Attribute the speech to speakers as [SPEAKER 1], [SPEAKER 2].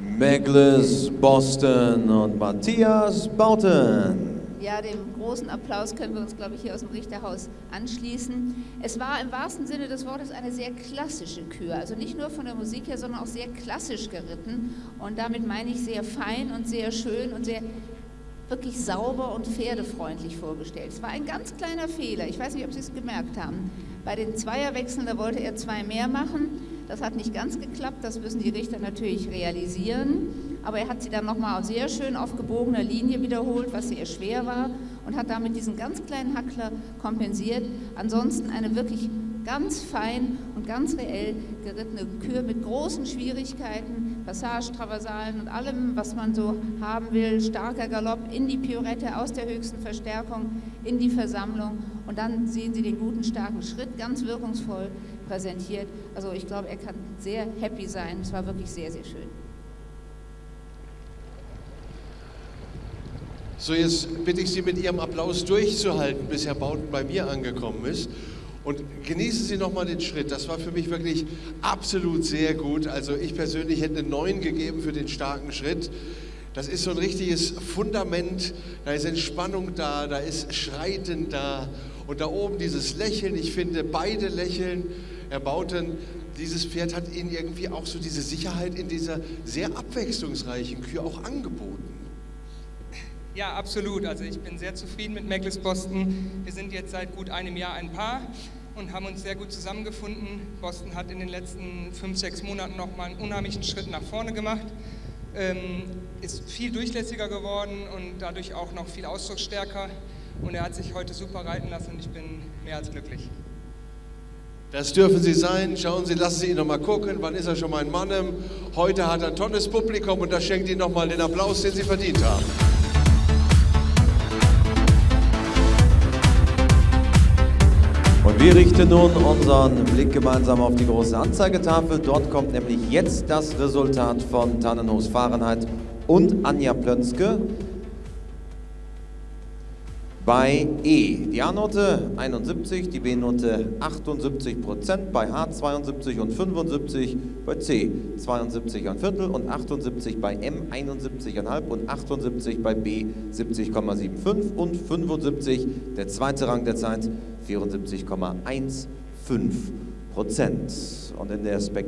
[SPEAKER 1] Meglis Boston und Matthias Bauten.
[SPEAKER 2] Ja, dem großen Applaus können wir uns, glaube ich, hier aus dem Richterhaus anschließen. Es war im wahrsten Sinne des Wortes eine sehr klassische Kür, also nicht nur von der Musik her, sondern auch sehr klassisch geritten. Und damit meine ich sehr fein und sehr schön und sehr wirklich sauber und pferdefreundlich vorgestellt. Es war ein ganz kleiner Fehler, ich weiß nicht, ob Sie es gemerkt haben. Bei den Zweierwechseln, da wollte er zwei mehr machen. Das hat nicht ganz geklappt, das müssen die Richter natürlich realisieren. Aber er hat sie dann nochmal sehr schön auf gebogener Linie wiederholt, was sehr schwer war und hat damit diesen ganz kleinen Hackler kompensiert. Ansonsten eine wirklich ganz fein und ganz reell gerittene Kür mit großen Schwierigkeiten, Passage, Traversalen und allem, was man so haben will. Starker Galopp in die Piorette aus der höchsten Verstärkung in die Versammlung und dann sehen Sie den guten, starken Schritt, ganz wirkungsvoll präsentiert. Also ich glaube, er kann sehr happy sein. Es war wirklich sehr, sehr schön.
[SPEAKER 3] So, jetzt bitte ich Sie mit Ihrem Applaus durchzuhalten, bis Herr Bauten bei mir angekommen ist. Und genießen Sie nochmal den Schritt. Das war für mich wirklich absolut sehr gut. Also ich persönlich hätte eine 9 gegeben für den starken Schritt. Das ist so ein richtiges Fundament. Da ist Entspannung da, da ist Schreiten da. Und da oben dieses Lächeln. Ich finde, beide lächeln. Herr Bauten, dieses Pferd hat Ihnen irgendwie auch so diese Sicherheit in dieser sehr abwechslungsreichen Kühe auch angeboten.
[SPEAKER 4] Ja, absolut. Also ich bin sehr zufrieden mit Meckles Boston. Wir sind jetzt seit gut einem Jahr ein Paar und haben uns sehr gut zusammengefunden. Boston hat in den letzten fünf, sechs Monaten nochmal einen unheimlichen Schritt nach vorne gemacht, ähm, ist viel durchlässiger geworden und dadurch auch noch viel ausdrucksstärker. Und er hat sich heute super reiten lassen und ich bin mehr als glücklich.
[SPEAKER 3] Das dürfen Sie sein. Schauen Sie, lassen Sie ihn noch mal gucken. Wann ist er schon mal in Mannem? Heute hat er ein tolles Publikum und das schenkt Ihnen noch mal den Applaus, den Sie verdient haben.
[SPEAKER 1] Und wir richten nun unseren Blick gemeinsam auf die große Anzeigetafel. Dort kommt nämlich jetzt das Resultat von Tannenhofs Fahrenheit und Anja Plönske bei E. Die A-Note 71, die B-Note 78 Prozent, bei H 72 und 75, bei C 72 ein Viertel und 78 bei M 71,5 und 78 bei B 70,75 und 75 der zweite Rang der Zeit 74,15 Prozent. Und in der Spek